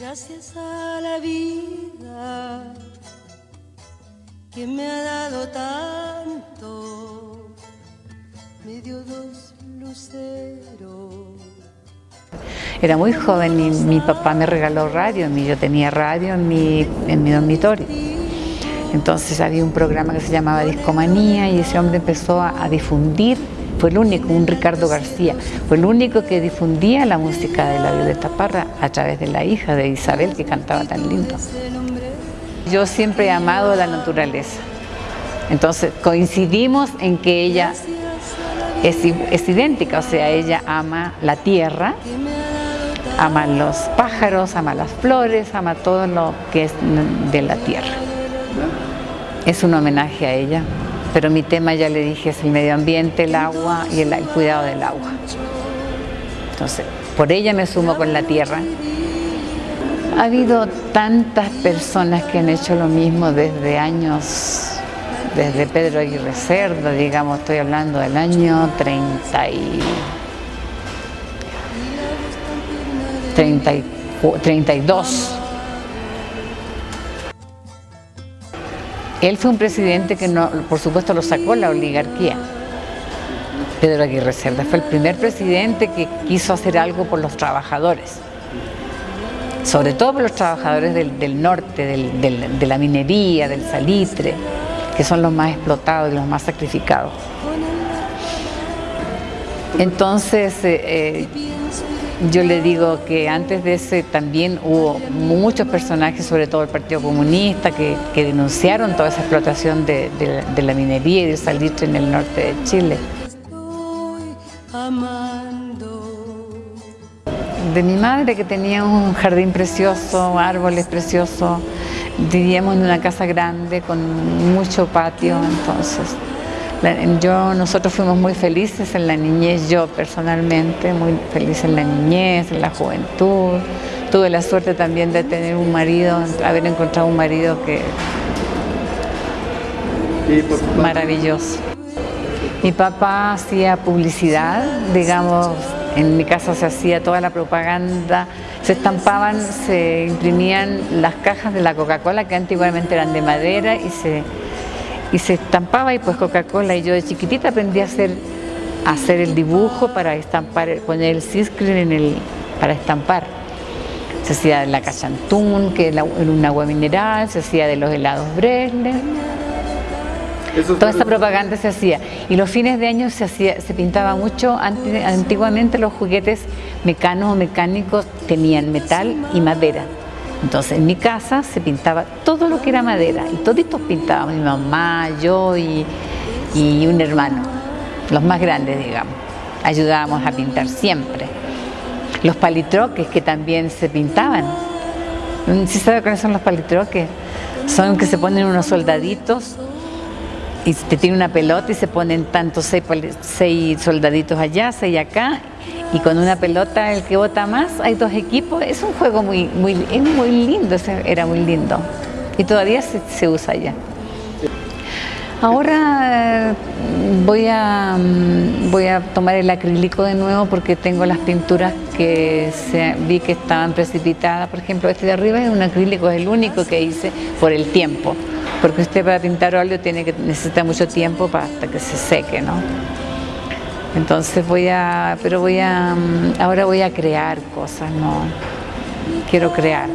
Gracias a la vida que me ha dado tanto, me dio dos luceros. Era muy joven y mi papá me regaló radio, yo tenía radio en mi, en mi dormitorio. Entonces había un programa que se llamaba Discomanía y ese hombre empezó a, a difundir fue el único, un Ricardo García, fue el único que difundía la música de la Violeta Parra a través de la hija de Isabel que cantaba tan lindo. Yo siempre he amado la naturaleza, entonces coincidimos en que ella es, es idéntica, o sea, ella ama la tierra, ama los pájaros, ama las flores, ama todo lo que es de la tierra. Es un homenaje a ella pero mi tema ya le dije es el medio ambiente, el agua y el, cuidado del agua. Entonces, por ella me sumo con la tierra. Ha habido tantas personas que han hecho lo mismo desde años, desde Pedro Aguirre Cerda, digamos, estoy hablando del año 30 y, 30 y 32. Él fue un presidente que, no, por supuesto, lo sacó la oligarquía. Pedro Aguirre Cerda fue el primer presidente que quiso hacer algo por los trabajadores, sobre todo por los trabajadores del, norte, de la minería, del salitre, que son los más explotados y los más sacrificados. Entonces, eh, eh, yo le digo que antes de ese también hubo muchos personajes, sobre todo el Partido Comunista, que, denunciaron toda esa explotación de, la minería y del salitre en el norte de Chile. De mi madre que tenía un jardín precioso, árboles preciosos, vivíamos en una casa grande con mucho patio, entonces yo, nosotros fuimos muy felices en la niñez, yo personalmente, muy feliz en la niñez, en la juventud. Tuve la suerte también de tener un marido, haber encontrado un marido que maravilloso. Mi papá hacía publicidad, digamos, en mi casa se hacía toda la propaganda, se estampaban, se imprimían las cajas de la Coca-Cola que antiguamente eran de madera y se y se estampaba y pues Coca-Cola y yo de chiquitita aprendí a hacer, hacer el dibujo para estampar, poner el ciscrin en el, para estampar. Se hacía de la cachantún, que era un agua mineral, se hacía de los helados Bresler. Toda esta propaganda se hacía. Y los fines de año se, hacía, se pintaba mucho. Antiguamente los juguetes mecanos o mecánicos tenían metal y madera. Entonces en mi casa se pintaba todo lo que era madera y toditos pintábamos, mi mamá, yo y, un hermano, los más grandes digamos. Ayudábamos a pintar siempre. Los palitroques que también se pintaban. ¿Sí sabe cuáles son los palitroques? Son que se ponen unos soldaditos y te tiene una pelota y se ponen tantos seis, seis soldaditos allá, seis acá y con una pelota el que vota más, hay dos equipos, es un juego muy, muy, muy lindo, era muy lindo y todavía se, usa ya. Ahora voy a, mm, voy a tomar el acrílico de nuevo porque tengo las pinturas que vi que estaban precipitadas. Por ejemplo, este de arriba es un acrílico, es el único que hice por el tiempo. Porque usted para pintar óleo tiene que necesita mucho tiempo para hasta que se seque, ¿no? Entonces voy a, pero voy a, mm, ahora voy a crear cosas, ¿no? Quiero crear.